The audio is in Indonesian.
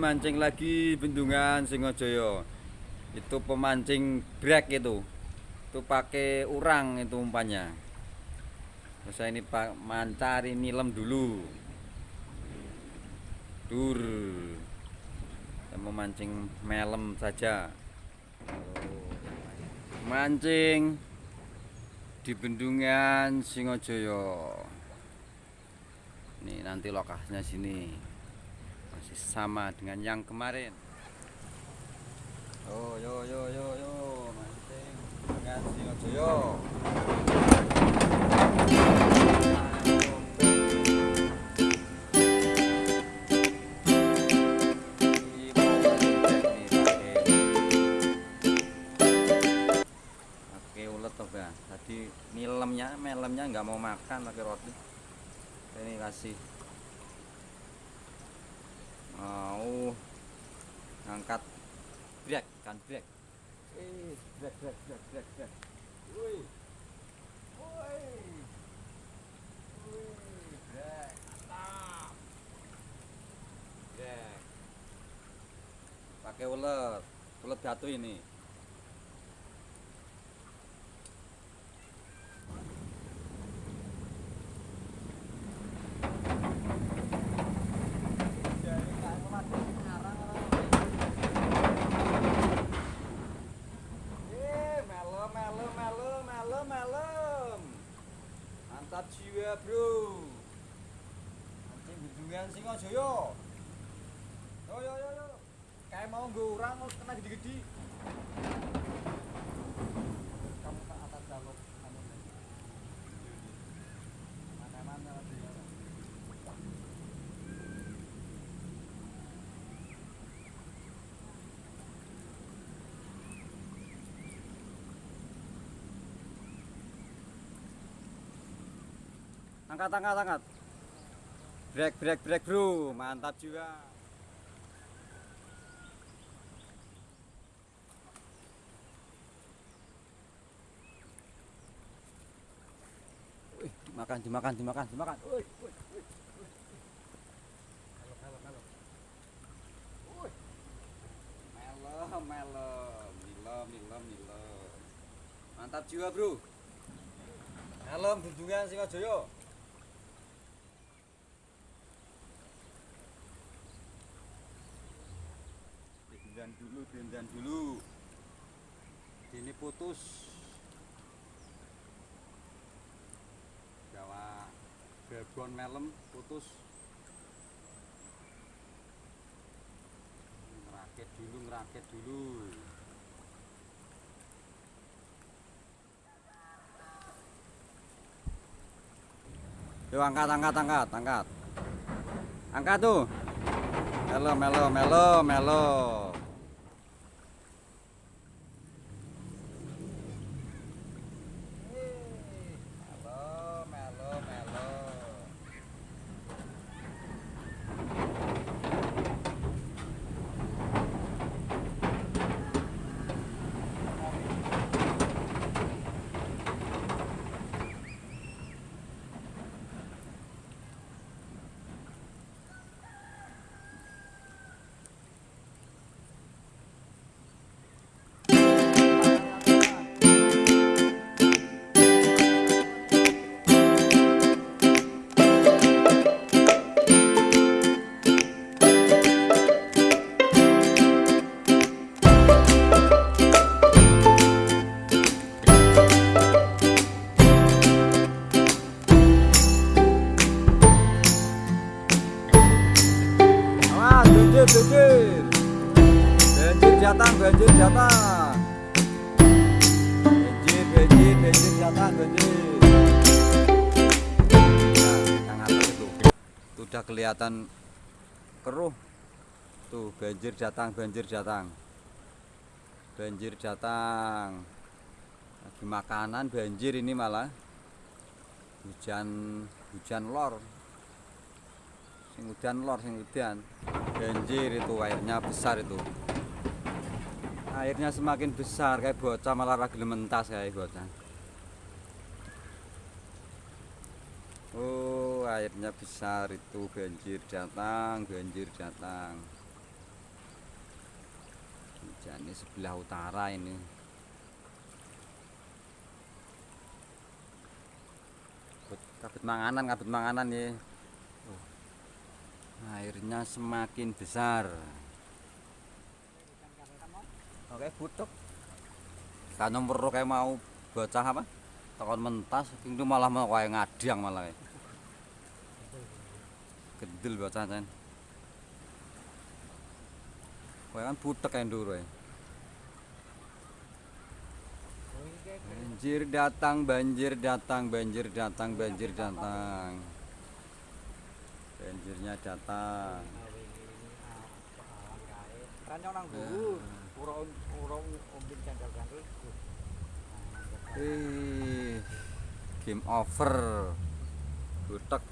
mancing lagi bendungan Singojaya. Itu pemancing brek itu. Itu pakai urang itu umpannya. Saya ini pak mancari nilem dulu. Dur. Saya mau mancing melem saja. Mancing di bendungan Singojaya. Nih nanti lokasinya sini masih sama dengan yang kemarin. Oh yo yo yo yo mancing dengan toh Bang. Tadi nilemnya, melemnya nggak mau makan pakai roti. Ini kasih mau ngangkat brek kan brek. Eh, brek brek brek brek brek. Woi. Woi. Mantap. Brek. Pakai ulet. Ulet batu ini. Eh, melem, melem, melem, melem, melem. Mantap jiwa, Bro. Mancing bendungan Singojaya. Yo yo yo yo. Kayak mau urang terus kena gede-gede. Angkat, angkat, angkat. Break, break, break, bro. Mantap juga. Wih, dimakan, dimakan, dimakan, dimakan. Wih, wih, wih. Melem, melem. Nilem, nilem. Mantap jiwa, bro. Helm bendungan Singojaya. Dulu, dendan dulu. Ini putus. Jawa Bebon melem putus. Ngerakit dulu, ngerakit dulu. Yuk angkat, angkat, angkat, angkat. Angkat tuh. Melo, melo, melo. Melo, Datang, banjir datang. Banjir, banjir, banjir datang, banjir. Nah, itu. Udah kelihatan keruh. Tuh, banjir datang, banjir datang. Banjir datang. Lagi makanan banjir ini malah. Hujan hujan lor sing udan lor sing udan banjir itu airnya besar itu airnya semakin besar kayak bocah malah ragil mentas kayak bocah oh airnya besar itu banjir datang banjir datang Jadi sebelah utara ini. Kabut, manganan, kabut manganan ya. Airnya semakin besar. Oke, butuh. Kan nomor kayak mau bocah apa? Takon mentas, itu malah mau kayak ngadiang malah. Gendel bocah kan. Kayak kan butek yang dulu ya. Banjir datang, banjir datang, banjir datang, banjir datang. Banjirnya datang. Kan yang nang guru, ora game over. Butek.